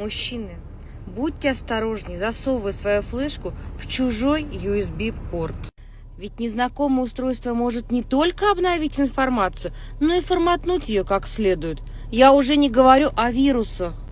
Мужчины, будьте осторожнее, засовывая свою флешку в чужой USB-порт. Ведь незнакомое устройство может не только обновить информацию, но и форматнуть ее как следует. Я уже не говорю о вирусах.